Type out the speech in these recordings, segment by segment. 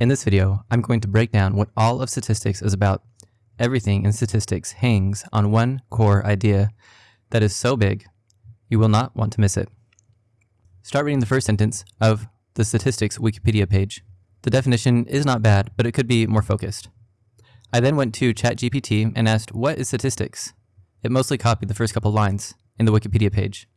In this video, I'm going to break down what all of statistics is about. Everything in statistics hangs on one core idea that is so big, you will not want to miss it. Start reading the first sentence of the statistics Wikipedia page. The definition is not bad, but it could be more focused. I then went to ChatGPT and asked, what is statistics? It mostly copied the first couple lines in the Wikipedia page.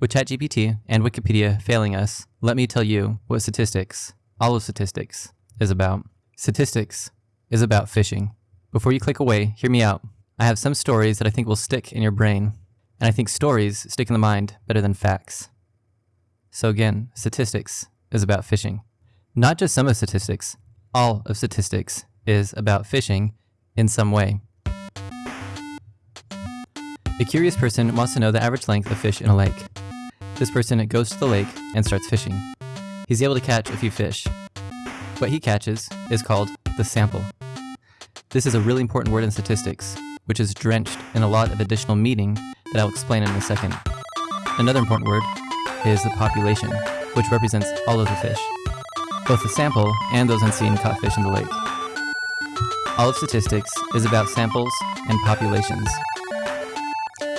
With ChatGPT and Wikipedia failing us, let me tell you what statistics, all of statistics, is about. Statistics is about fishing. Before you click away, hear me out. I have some stories that I think will stick in your brain, and I think stories stick in the mind better than facts. So again, statistics is about fishing. Not just some of statistics, all of statistics is about fishing in some way. A curious person wants to know the average length of fish in a lake. This person goes to the lake and starts fishing. He's able to catch a few fish. What he catches is called the sample. This is a really important word in statistics, which is drenched in a lot of additional meaning that I'll explain in a second. Another important word is the population, which represents all of the fish, both the sample and those unseen caught fish in the lake. All of statistics is about samples and populations.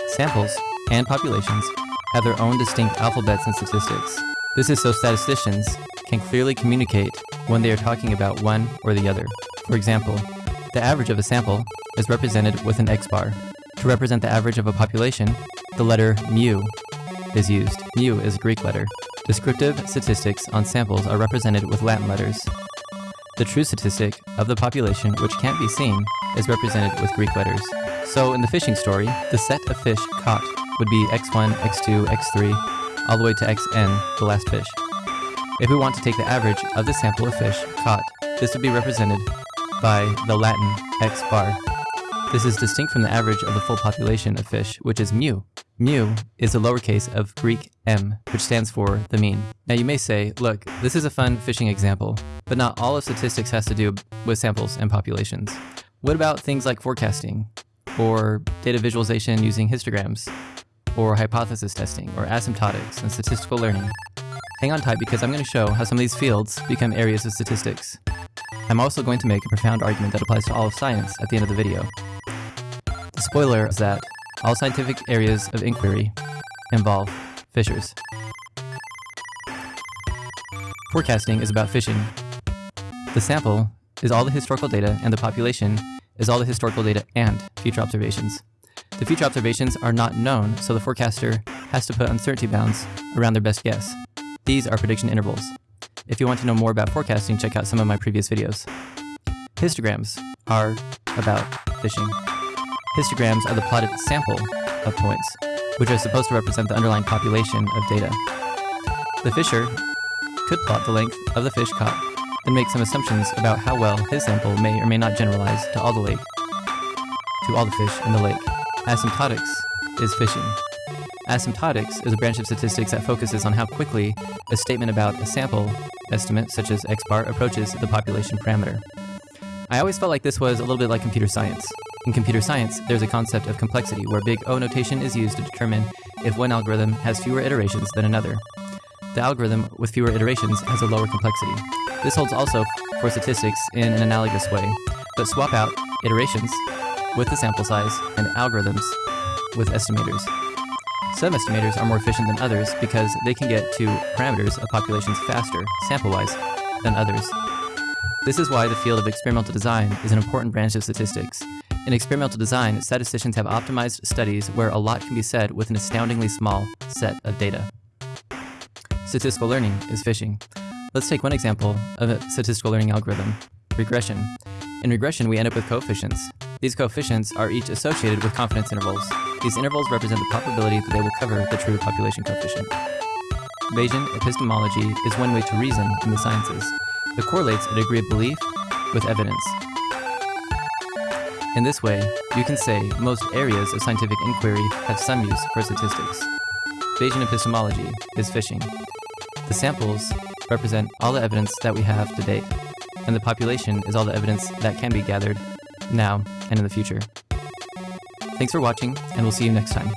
Samples and populations have their own distinct alphabets and statistics. This is so statisticians can clearly communicate when they are talking about one or the other. For example, the average of a sample is represented with an X bar. To represent the average of a population, the letter mu is used. Mu is a Greek letter. Descriptive statistics on samples are represented with Latin letters. The true statistic of the population, which can't be seen, is represented with Greek letters. So in the fishing story, the set of fish caught would be x1, x2, x3, all the way to xn, the last fish. If we want to take the average of the sample of fish caught, this would be represented by the Latin x bar. This is distinct from the average of the full population of fish, which is mu. Mu is the lowercase of Greek m, which stands for the mean. Now you may say, look, this is a fun fishing example, but not all of statistics has to do with samples and populations. What about things like forecasting, or data visualization using histograms, or hypothesis testing, or asymptotics and statistical learning. Hang on tight because I'm going to show how some of these fields become areas of statistics. I'm also going to make a profound argument that applies to all of science at the end of the video. The spoiler is that all scientific areas of inquiry involve fishers. Forecasting is about fishing. The sample is all the historical data and the population is all the historical data and future observations. The future observations are not known, so the forecaster has to put uncertainty bounds around their best guess. These are prediction intervals. If you want to know more about forecasting, check out some of my previous videos. Histograms are about fishing. Histograms are the plotted sample of points, which are supposed to represent the underlying population of data. The fisher could plot the length of the fish caught, then make some assumptions about how well his sample may or may not generalize to all the lake, to all the fish in the lake. Asymptotics is fishing. Asymptotics is a branch of statistics that focuses on how quickly a statement about a sample estimate, such as x bar, approaches the population parameter. I always felt like this was a little bit like computer science. In computer science, there's a concept of complexity where big O notation is used to determine if one algorithm has fewer iterations than another. The algorithm with fewer iterations has a lower complexity. This holds also for statistics in an analogous way, but swap out iterations with the sample size and algorithms with estimators. Some estimators are more efficient than others because they can get to parameters of populations faster, sample-wise, than others. This is why the field of experimental design is an important branch of statistics. In experimental design, statisticians have optimized studies where a lot can be said with an astoundingly small set of data. Statistical learning is fishing. Let's take one example of a statistical learning algorithm, regression. In regression, we end up with coefficients. These coefficients are each associated with confidence intervals. These intervals represent the probability that they will cover the true population coefficient. Bayesian epistemology is one way to reason in the sciences. It correlates a degree of belief with evidence. In this way, you can say most areas of scientific inquiry have some use for statistics. Bayesian epistemology is fishing. The samples represent all the evidence that we have to date, and the population is all the evidence that can be gathered now and in the future. Thanks for watching, and we'll see you next time.